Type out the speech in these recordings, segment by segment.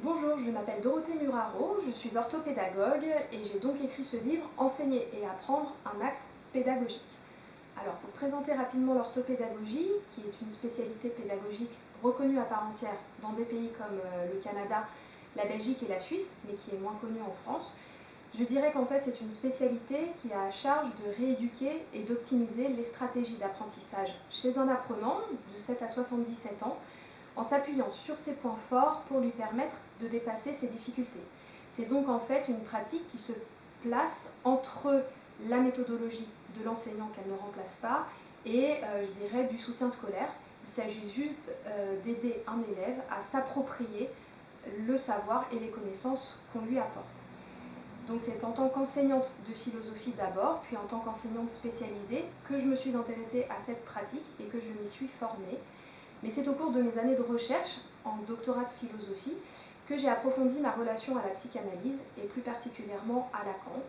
Bonjour, je m'appelle Dorothée Muraro, je suis orthopédagogue et j'ai donc écrit ce livre Enseigner et apprendre un acte pédagogique. Alors pour présenter rapidement l'orthopédagogie, qui est une spécialité pédagogique reconnue à part entière dans des pays comme euh, le Canada, la Belgique et la Suisse, mais qui est moins connue en France, je dirais qu'en fait c'est une spécialité qui a à charge de rééduquer et d'optimiser les stratégies d'apprentissage chez un apprenant de 7 à 77 ans en s'appuyant sur ses points forts pour lui permettre de dépasser ses difficultés. C'est donc en fait une pratique qui se place entre la méthodologie de l'enseignant qu'elle ne remplace pas et euh, je dirais du soutien scolaire. Il s'agit juste euh, d'aider un élève à s'approprier le savoir et les connaissances qu'on lui apporte. Donc c'est en tant qu'enseignante de philosophie d'abord, puis en tant qu'enseignante spécialisée, que je me suis intéressée à cette pratique et que je m'y suis formée. Mais c'est au cours de mes années de recherche en doctorat de philosophie que j'ai approfondi ma relation à la psychanalyse et plus particulièrement à Lacan.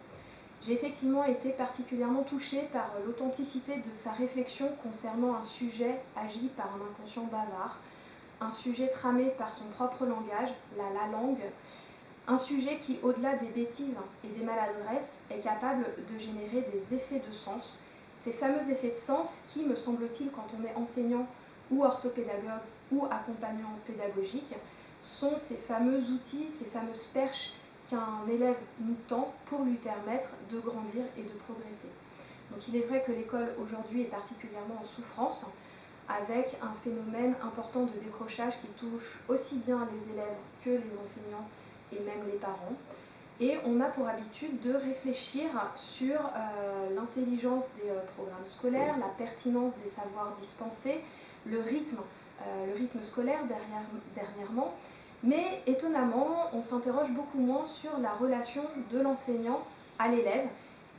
J'ai effectivement été particulièrement touchée par l'authenticité de sa réflexion concernant un sujet agi par un inconscient bavard, un sujet tramé par son propre langage, la, la langue, un sujet qui, au-delà des bêtises et des maladresses, est capable de générer des effets de sens, ces fameux effets de sens qui, me semble-t-il, quand on est enseignant ou orthopédagogue ou accompagnant pédagogique, sont ces fameux outils, ces fameuses perches qu'un élève nous tend pour lui permettre de grandir et de progresser. Donc il est vrai que l'école aujourd'hui est particulièrement en souffrance, avec un phénomène important de décrochage qui touche aussi bien les élèves que les enseignants et même les parents. Et on a pour habitude de réfléchir sur euh, l'intelligence des euh, programmes scolaires, la pertinence des savoirs dispensés, le rythme, euh, le rythme scolaire dernièrement. Mais étonnamment, on s'interroge beaucoup moins sur la relation de l'enseignant à l'élève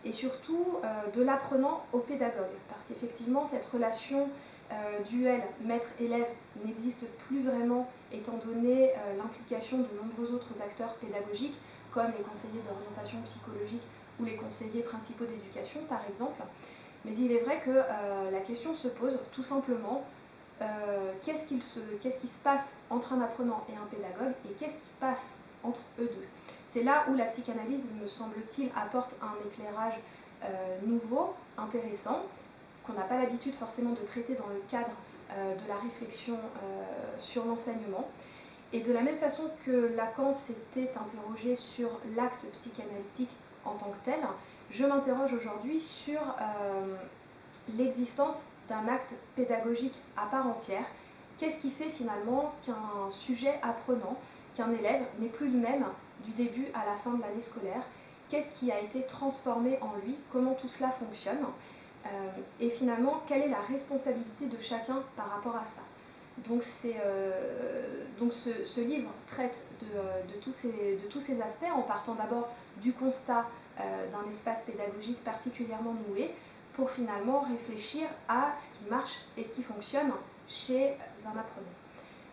et surtout euh, de l'apprenant au pédagogue. Parce qu'effectivement, cette relation euh, duel maître-élève n'existe plus vraiment étant donné l'implication de nombreux autres acteurs pédagogiques comme les conseillers d'orientation psychologique ou les conseillers principaux d'éducation par exemple. Mais il est vrai que la question se pose tout simplement euh, qu'est-ce qui se passe entre un apprenant et un pédagogue et qu'est-ce qui passe entre eux deux? C'est là où la psychanalyse, me semble-t-il, apporte un éclairage euh, nouveau, intéressant, qu'on n'a pas l'habitude forcément de traiter dans le cadre euh, de la réflexion sur l'enseignement. Et de la même façon que Lacan s'était interrogé sur l'acte psychanalytique en tant que tel, je m'interroge aujourd'hui sur l'existence d'un acte pédagogique à part entière. Qu'est-ce qui fait finalement qu'un sujet apprenant, qu'un élève n'est plus le même du début à la fin de l'année scolaire? Qu'est-ce qui a été transformé en lui? Comment tout cela fonctionne? Euh, Et finalement, quelle est la responsabilité de chacun par rapport à ça? Donc, euh, donc ce, livre traite euh, de, tous ces, de, tous ces, aspects en partant d'abord du constat d'un espace pédagogique particulièrement noué, pour finalement réfléchir à ce qui marche et ce qui fonctionne chez un apprenant.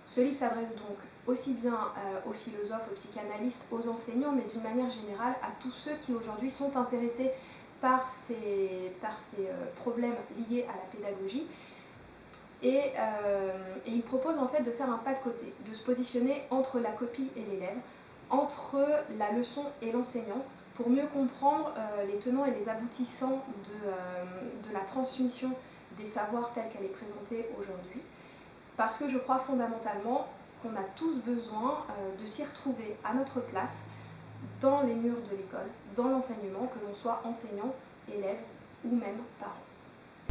Ce livre s'adresse donc aussi bien euh, aux philosophes, aux psychanalystes, aux enseignants, mais d'une manière générale à tous ceux qui aujourd'hui sont intéressés par ces, euh, problèmes liés à la pédagogie. Euh, et, il propose en fait de faire un pas de côté, de se positionner entre la copie et l'élève, entre la leçon et l'enseignant, pour mieux comprendre euh, les tenants et les aboutissants de, euh, la transmission des savoirs tels qu'elle est présentée aujourd'hui, parce que je crois fondamentalement qu'on a tous besoin euh, de s'y retrouver à notre place dans les murs de l'école, dans l'enseignement, que l'on soit enseignant, élève ou même parent.